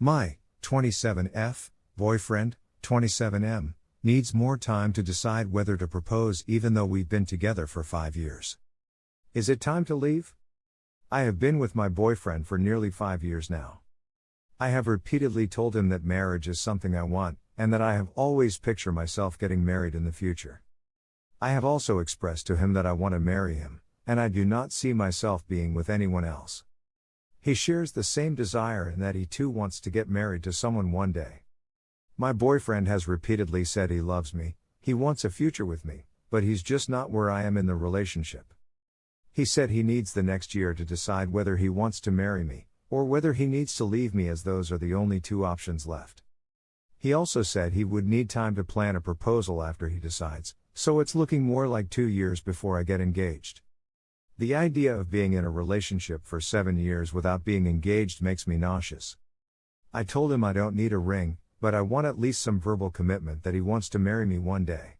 My 27F boyfriend, 27M, needs more time to decide whether to propose even though we've been together for 5 years. Is it time to leave? I have been with my boyfriend for nearly 5 years now. I have repeatedly told him that marriage is something I want, and that I have always pictured myself getting married in the future. I have also expressed to him that I want to marry him, and I do not see myself being with anyone else. He shares the same desire and that he too wants to get married to someone one day. My boyfriend has repeatedly said he loves me, he wants a future with me, but he's just not where I am in the relationship. He said he needs the next year to decide whether he wants to marry me, or whether he needs to leave me as those are the only two options left. He also said he would need time to plan a proposal after he decides, so it's looking more like two years before I get engaged. The idea of being in a relationship for seven years without being engaged makes me nauseous. I told him I don't need a ring, but I want at least some verbal commitment that he wants to marry me one day.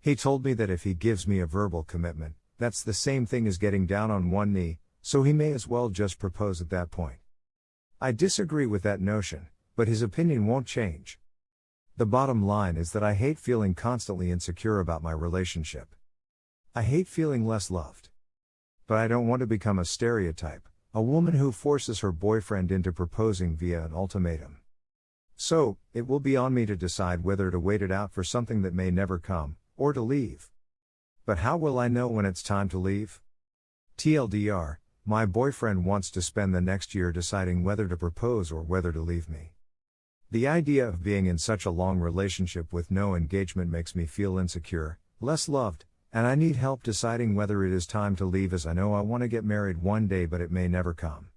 He told me that if he gives me a verbal commitment, that's the same thing as getting down on one knee, so he may as well just propose at that point. I disagree with that notion, but his opinion won't change. The bottom line is that I hate feeling constantly insecure about my relationship. I hate feeling less loved. But I don't want to become a stereotype, a woman who forces her boyfriend into proposing via an ultimatum. So, it will be on me to decide whether to wait it out for something that may never come, or to leave. But how will I know when it's time to leave? TLDR, my boyfriend wants to spend the next year deciding whether to propose or whether to leave me. The idea of being in such a long relationship with no engagement makes me feel insecure, less loved, and I need help deciding whether it is time to leave as I know I want to get married one day but it may never come.